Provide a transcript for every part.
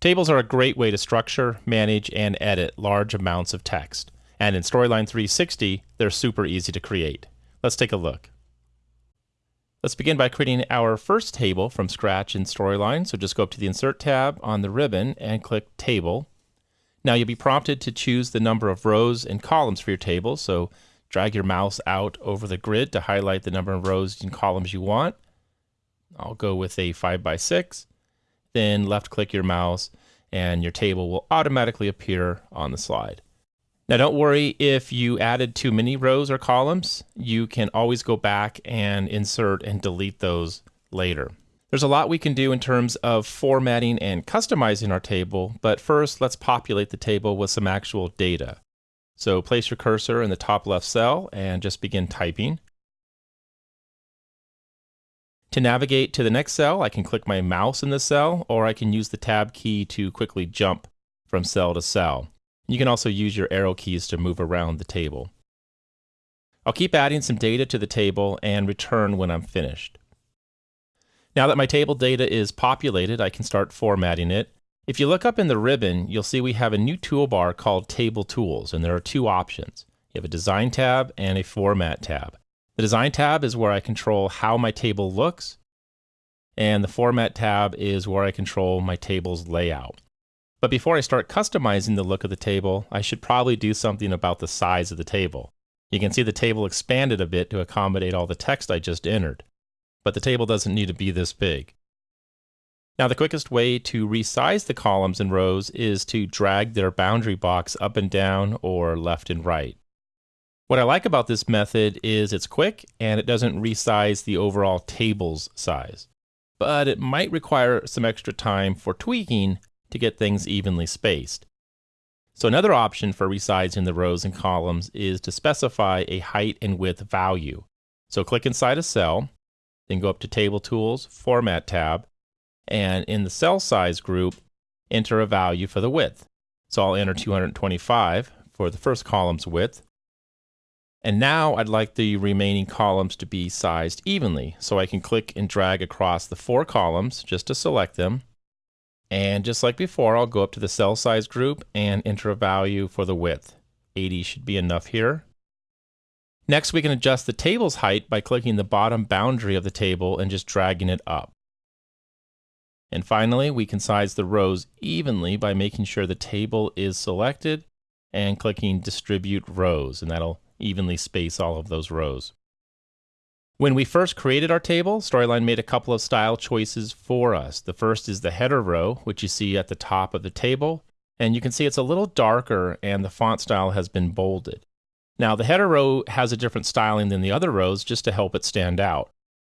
Tables are a great way to structure, manage, and edit large amounts of text. And in Storyline 360, they're super easy to create. Let's take a look. Let's begin by creating our first table from scratch in Storyline. So just go up to the Insert tab on the ribbon and click Table. Now you'll be prompted to choose the number of rows and columns for your table. So drag your mouse out over the grid to highlight the number of rows and columns you want. I'll go with a 5 by 6 Then left click your mouse and your table will automatically appear on the slide. Now don't worry if you added too many rows or columns, you can always go back and insert and delete those later. There's a lot we can do in terms of formatting and customizing our table, but first let's populate the table with some actual data. So place your cursor in the top left cell and just begin typing. To navigate to the next cell, I can click my mouse in the cell, or I can use the tab key to quickly jump from cell to cell. You can also use your arrow keys to move around the table. I'll keep adding some data to the table and return when I'm finished. Now that my table data is populated, I can start formatting it. If you look up in the ribbon, you'll see we have a new toolbar called Table Tools, and there are two options. You have a Design tab and a Format tab. The Design tab is where I control how my table looks, and the Format tab is where I control my table's layout. But before I start customizing the look of the table, I should probably do something about the size of the table. You can see the table expanded a bit to accommodate all the text I just entered, but the table doesn't need to be this big. Now the quickest way to resize the columns and rows is to drag their boundary box up and down or left and right. What I like about this method is it's quick and it doesn't resize the overall table's size. But it might require some extra time for tweaking to get things evenly spaced. So another option for resizing the rows and columns is to specify a height and width value. So click inside a cell, then go up to Table Tools, Format tab, and in the cell size group, enter a value for the width. So I'll enter 225 for the first column's width. And now I'd like the remaining columns to be sized evenly. So I can click and drag across the four columns just to select them. And just like before, I'll go up to the cell size group and enter a value for the width. 80 should be enough here. Next, we can adjust the table's height by clicking the bottom boundary of the table and just dragging it up. And finally, we can size the rows evenly by making sure the table is selected and clicking Distribute Rows, and that'll evenly space all of those rows. When we first created our table, Storyline made a couple of style choices for us. The first is the header row, which you see at the top of the table, and you can see it's a little darker and the font style has been bolded. Now the header row has a different styling than the other rows just to help it stand out.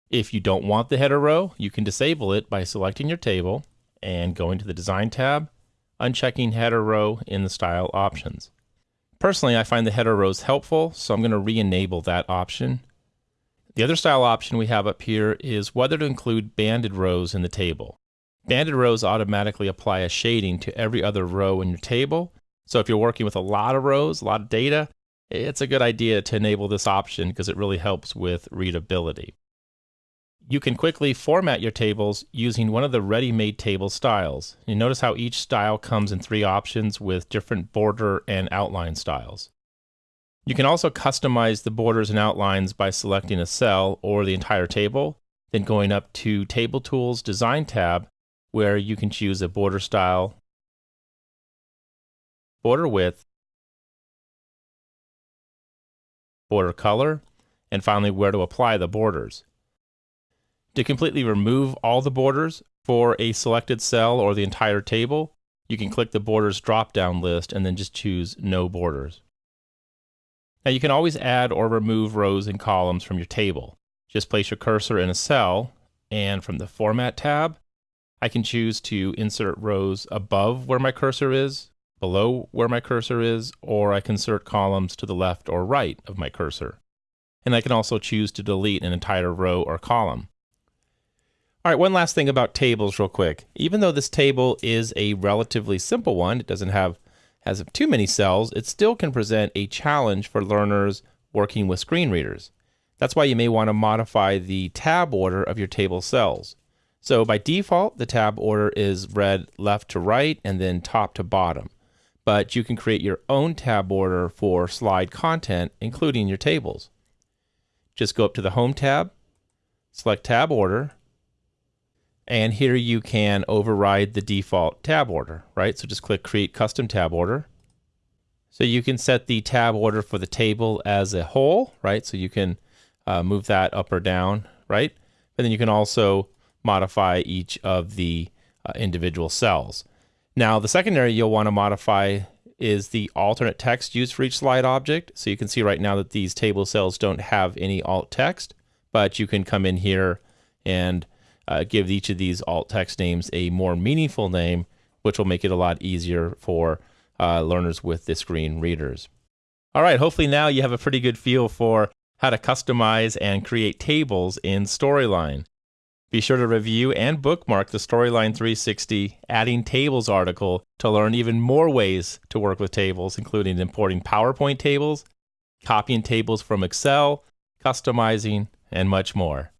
If you don't want the header row, you can disable it by selecting your table and going to the Design tab, unchecking header row in the Style options. Personally, I find the header rows helpful, so I'm going to re-enable that option. The other style option we have up here is whether to include banded rows in the table. Banded rows automatically apply a shading to every other row in your table, so if you're working with a lot of rows, a lot of data, it's a good idea to enable this option because it really helps with readability. You can quickly format your tables using one of the ready-made table styles. You notice how each style comes in three options with different border and outline styles. You can also customize the borders and outlines by selecting a cell or the entire table, then going up to Table Tools Design tab, where you can choose a border style, border width, border color, and finally where to apply the borders. To completely remove all the borders for a selected cell or the entire table, you can click the borders drop-down list and then just choose no borders. Now you can always add or remove rows and columns from your table. Just place your cursor in a cell and from the Format tab, I can choose to insert rows above where my cursor is, below where my cursor is, or I can insert columns to the left or right of my cursor. And I can also choose to delete an entire row or column. All right, one last thing about tables real quick. Even though this table is a relatively simple one, it doesn't have has too many cells, it still can present a challenge for learners working with screen readers. That's why you may want to modify the tab order of your table cells. So by default, the tab order is read left to right and then top to bottom. But you can create your own tab order for slide content, including your tables. Just go up to the Home tab, select Tab Order, and here you can override the default tab order, right? So just click Create Custom Tab Order. So you can set the tab order for the table as a whole, right? So you can uh, move that up or down, right? And then you can also modify each of the uh, individual cells. Now, the second area you'll want to modify is the alternate text used for each slide object. So you can see right now that these table cells don't have any alt text, but you can come in here and uh, give each of these alt text names a more meaningful name, which will make it a lot easier for uh, learners with the screen readers. All right, hopefully now you have a pretty good feel for how to customize and create tables in Storyline. Be sure to review and bookmark the Storyline 360 Adding Tables article to learn even more ways to work with tables, including importing PowerPoint tables, copying tables from Excel, customizing, and much more.